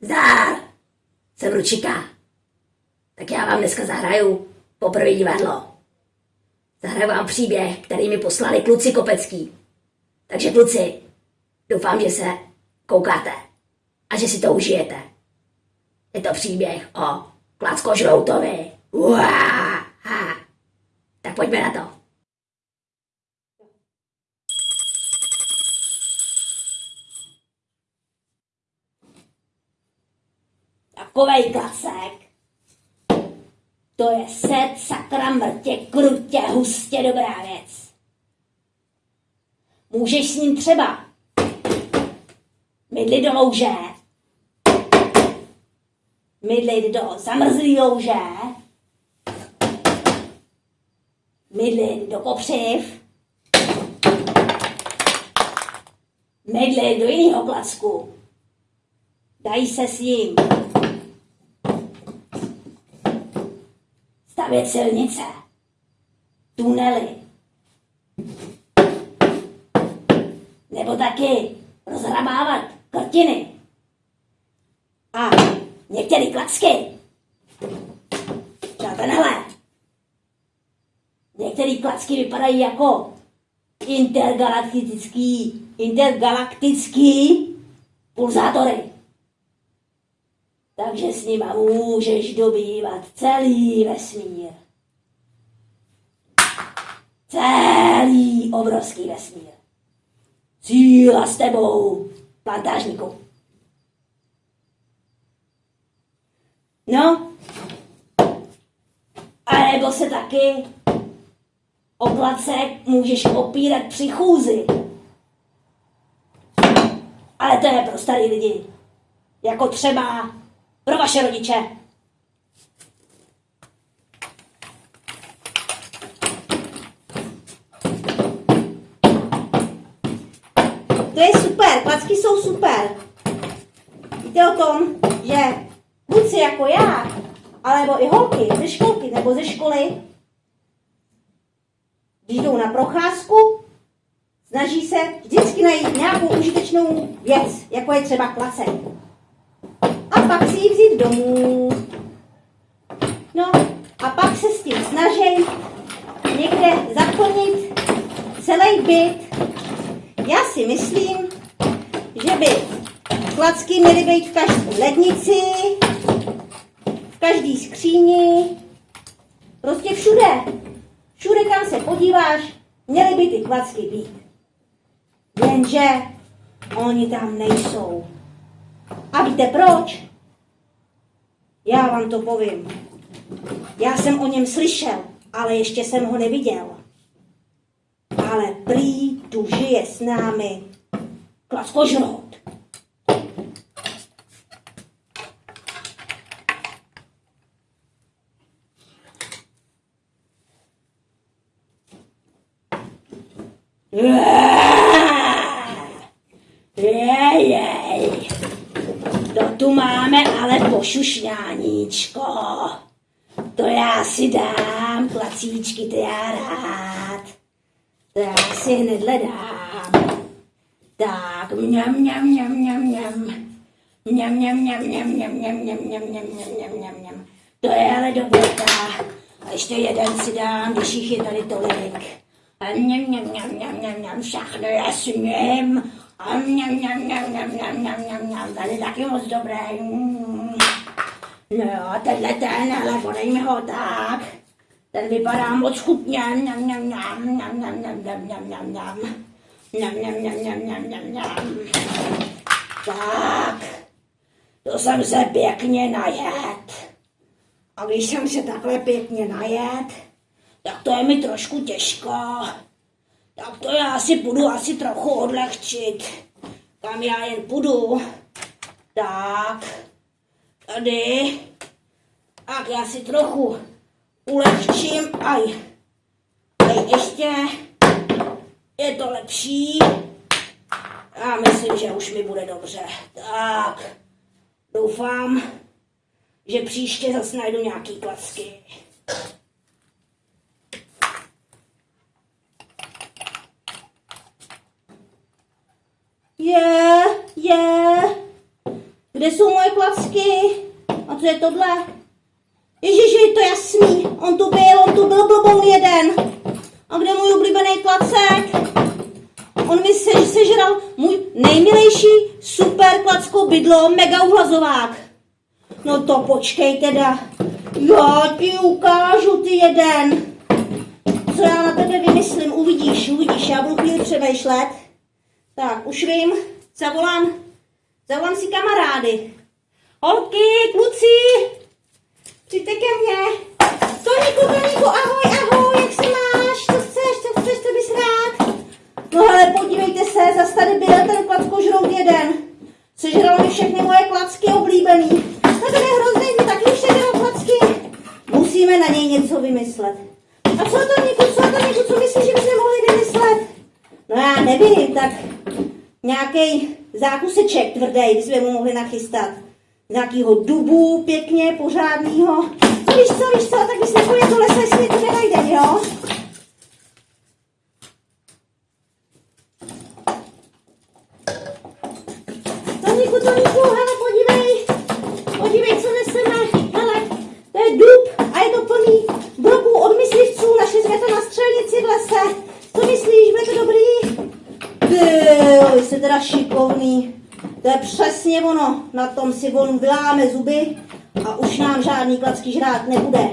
Zdár! Jsem Ručika. Tak já vám dneska zahraju poprvé divadlo. Zahraju vám příběh, který mi poslali kluci Kopecký. Takže kluci, doufám, že se koukáte a že si to užijete. Je to příběh o Klacko Žroutovi. Uáha. Tak pojďme na to. Takovej klacek. To je set sakra mrtě, krutě, hustě dobrá věc. Můžeš s ním třeba mydlit do louže, mydlit do zamrzlý louže, mydlit do kopřiv, mydlit do jiného klacku. Dají se s ním stavět silnice, tunely, nebo taky rozhrabávat krtiny. A některé klacky, třeba tenhle, některé klacky vypadají jako intergalaktický, intergalaktický pulzátory. Takže s nima můžeš dobývat celý vesmír. Celý obrovský vesmír. Síla s tebou, plantážníku. No, a nebo se taky o placek můžeš opírat při chůzi. Ale to je pro starý lidi. Jako třeba pro vaše rodiče. To je super, klacky jsou super. Víte o tom, že kluci jako já, alebo i holky ze školky nebo ze školy, když jdou na procházku, snaží se vždycky najít nějakou užitečnou věc, jako je třeba klacek. Pak si ji vzít domů. No a pak se s tím snaží někde zaplnit celý byt já si myslím, že by klacky měly být v každé lednici, v každé skříni, prostě všude. Všude, kam se podíváš, měly by ty klacky být. Jenže oni tam nejsou. A víte proč? Já vám to povím. Já jsem o něm slyšel, ale ještě jsem ho neviděl. Ale prý tu žije s námi klaskožrout. Jej, to tu máme ale pošušňáníčko. To já si dám, klacíčky, to já rád. To já si hned dám. Tak, mňam, mňam, mňam, mňam, mňam. Mňam, mňam, mňam, mňam, mňam, mňam, mňam, mňam, mňam, mňam, mňam, mňam, mňam. To je ale dobrota. A ještě jeden si dám, když jich je tady tolik. A mňam, mňam, mňam, mňam, mňam, mňam, všechno já smím. A mňam, mňam, mňam, mňam, mňam, mňam, mňam, mňam, tady taky moc dobré. No jo, tenhle ten, ale podej mi ho tak. Ten vypadá moc chutně. Mňam, mňam, mňam, mňam, mňam, mňam, mňam, mňam, mňam, mňam. Mňam, mňam, mňam, mňam, mňam, mňam, mňam. Tak, to jsem se pěkně najet. A když jsem se takhle pěkně najet, tak to je mi trošku těžko. Tak to já si půjdu asi trochu odlehčit. Kam já jen půjdu. Tak, tady. Tak já si trochu ulehčím. Aj, aj ještě je to lepší. Já myslím, že už mi bude dobře. Tak, doufám, že příště zase najdu nějaký klacky. Je tohle? Ježiši, je to jasný. On tu byl, on tu byl blboun jeden. A kde můj oblíbený klacek? On mi se, sežral můj nejmilejší super klackou bydlo, mega uhlazovák. No to počkej teda. Já ti ukážu ty jeden. Co já na tebe vymyslím, uvidíš, uvidíš, já budu chvíli přemýšlet. Tak, už vím, zavolám, zavolám si kamarády. Holky, kluci, přijďte ke mně. Toníku, Toníku, ahoj, ahoj, jak se máš? Co chceš, co chceš, co bys rád? No hele, podívejte se, zase tady byl ten klackožrout jeden. Sežral mi všechny moje klacky oblíbený. No ten je hrozný, ty taky už sežral klacky. Musíme na něj něco vymyslet. A co to, Niku, co to, Niku, co myslíš, že bychom mohli vymyslet? No já nevím, tak nějaký zákuseček tvrdý bychom mu mohli nachystat. Nějakýho dubu pěkně, pořádnýho. No víš co, víš co, tak bychom pojeli do lesa, jestli něco nenajdeme, jo? Toníku, Toníku, hele, podívej, podívej, co neseme, hele, to je dub a je to plný broků od myslivců, našli jsme to na střelnici v lese, co myslíš, bude to dobrý? Ty, vy jste teda šikovný, to je přesně ono, na tom si on vyláme zuby a už nám žádný klacky žrát nebude.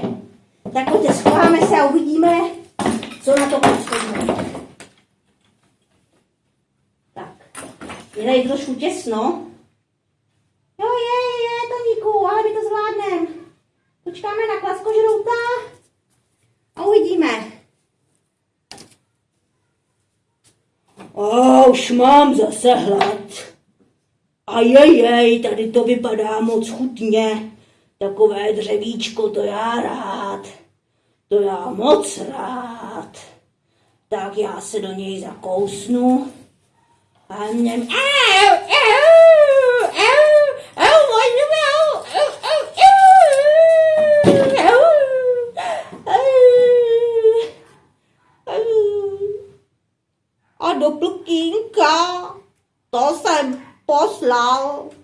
Tak pojďte, schováme se a uvidíme, co na to klacko Tak, je tady trošku těsno. Jo, je, je, Toníku, ale my to zvládneme. Počkáme na klackožrouta a uvidíme. A už mám zase hlad. A jej, tady to vypadá moc chutně. Takové dřevíčko, to já rád. To já moc rád. Tak já se do něj zakousnu. A něm... Au, au, au, au, au, au, au, au, au, au. A do plkínka, to jsem post love.